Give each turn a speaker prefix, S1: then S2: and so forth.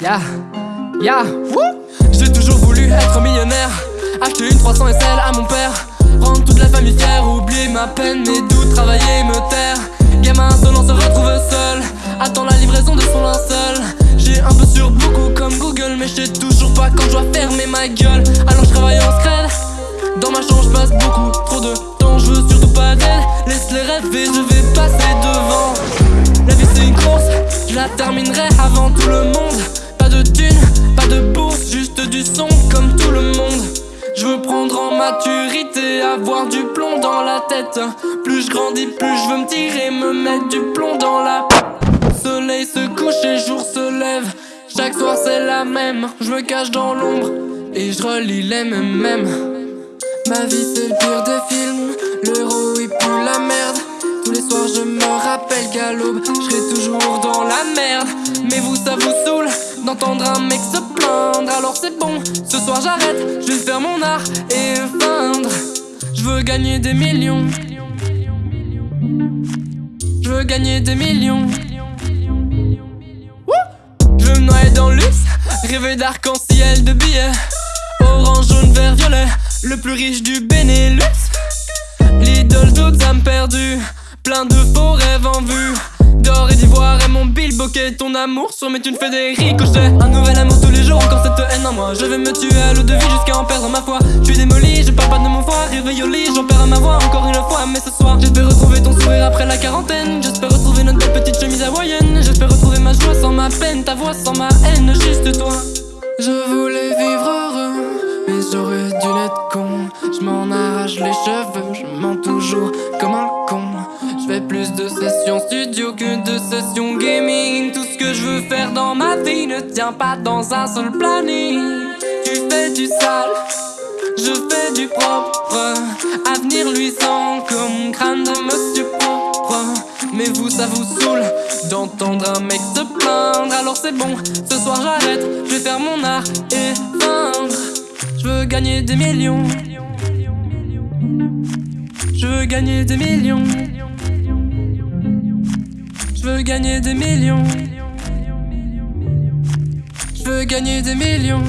S1: Yeah, yeah, J'ai toujours voulu être millionnaire. Acheter une 300 SL à mon père. Rendre toute la famille fière. Oublier ma peine, mes doutes, travailler, me taire. Gamin insolent se retrouve seul. Attends la livraison de son linceul vais passer devant. La vie c'est une course. Je la terminerai avant tout le monde. Pas de thunes, pas de bourse Juste du son comme tout le monde. Je veux prendre en maturité, avoir du plomb dans la tête. Plus je grandis, plus je veux me tirer, me mettre du plomb dans la Soleil se couche et jour se lève. Chaque soir c'est la même, je me cache dans l'ombre Et je relis les mêmes. Ma vie c'est le pire des films, d'entendre un mec se plaindre. Alors c'est bon, ce soir j'arrête, je vais faire mon art et feindre Je veux gagner des millions. Je veux gagner des millions. Je veux me noyer dans le luxe, rêver d'arc-en-ciel de billets. Orange, jaune, vert, violet, le plus riche du Benelux. L'idole toute âme perdue, plein de faux rêves en vue D'or et d'ivoire et mon bill bokeh Ton amour. Sur mes thunes fait des ricochets Un nouvel amour tous les jours, encore cette haine en moi. Je vais me tuer à l'eau de vie jusqu'à en perdre ma foi. Je suis démoli, je parle pas de mon foie. Réveille au j'en perds ma voix encore une fois. Mais ce soir, j'espère retrouver ton sourire après la quarantaine. J'espère retrouver notre petite chemise hawaïenne. J'espère retrouver ma joie sans ma peine Ta voix sans ma haine, juste toi. Je voulais vivre heureux Mais j'aurais dû être con Je m'en arrache les cheveux Je mens toujours comme un con. Je fais plus de sessions studio que de sessions gaming. Tout ce que je veux faire dans ma vie ne tient pas dans un seul planning. Tu fais du sale, je fais du propre. Avenir luisant comme crâne de monsieur propre Mais vous ça vous saoule d'entendre un mec se plaindre. Alors c'est bon, ce soir j'arrête, je vais faire mon art et feindre Je veux gagner des millions veux gagner des millions je veux gagner des millions. Je veux gagner des millions.